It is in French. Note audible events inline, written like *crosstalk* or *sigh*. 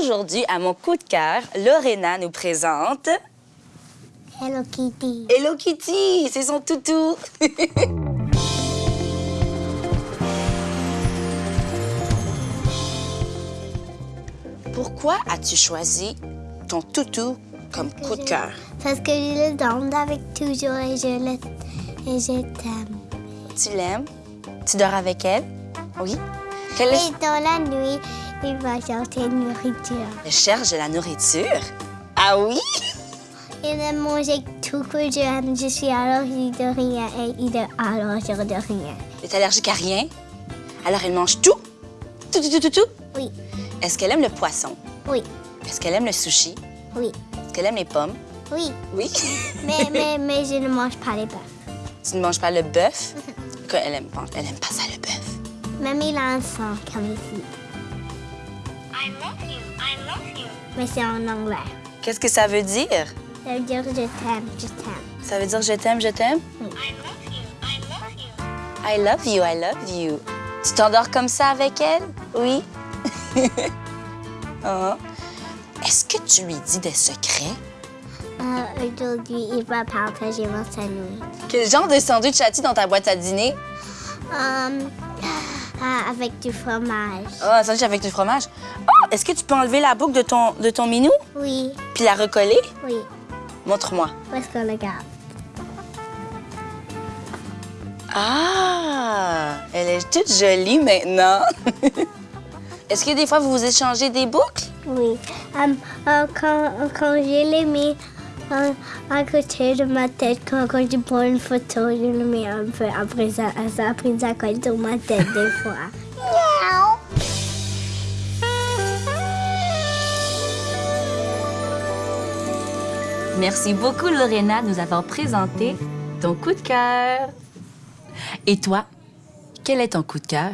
aujourd'hui, à mon coup de cœur, Lorena nous présente Hello Kitty. Hello Kitty, c'est son toutou. *laughs* Pourquoi as-tu choisi ton toutou comme coup de cœur? Parce que je le donne avec toujours et je le et je t'aime. Tu l'aimes? Tu dors avec elle? Oui? Quelle est... Et dans la nuit, il va chercher nourriture. Elle cherche de la nourriture? Ah oui? *laughs* Il aime manger tout que j'aime. Je suis allergique de rien et il est allergique de rien. Elle est allergique à rien? Alors elle mange tout? Tout, tout, tout, tout, tout? Oui, Est-ce qu'elle aime le poisson? oui, Est-ce qu'elle aime le sushi? oui, Est-ce qu'elle aime les pommes? oui. Oui. *laughs* Mais, mais, mais je ne mange pas les bœufs. tu ne manges pas le bœuf? *laughs* Elle aime, pas- elle aime pas ça, le bœuf. Même il a un sang comme ici. I love you. I love you. Mais c'est en anglais. Qu'est-ce que ça veut dire? Ça veut dire je t'aime, je t'aime. Ça veut dire je t'aime, je t'aime? I love you. I love you. I love you, I love you. Tu t'endors comme ça avec elle? Oui. Ah. *laughs* Est-ce que tu lui dis des secrets? Euh, Aujourd'hui, il va partager mon sandwich. Quel genre de sandwich as-tu dans ta boîte à dîner? Euh, euh, avec du fromage. Oh, un sandwich avec du fromage. Oh, est-ce que tu peux enlever la boucle de ton, de ton minou? Oui, puis la recoller? oui. Montre-moi. Où est-ce qu'on le garde? Ah, elle est toute jolie maintenant. *laughs* Est-ce que des fois vous vous échangez des boucles? Oui. Euh, quand, quand je l'ai mis euh, à côté de ma tête, quand, quand je prends une photo, je le mets un peu. Après ça, après ça colle sur ma tête des fois. Merci beaucoup, Lorena, de nous avoir présenté ton coup de cœur. Et toi, quel est ton coup de cœur?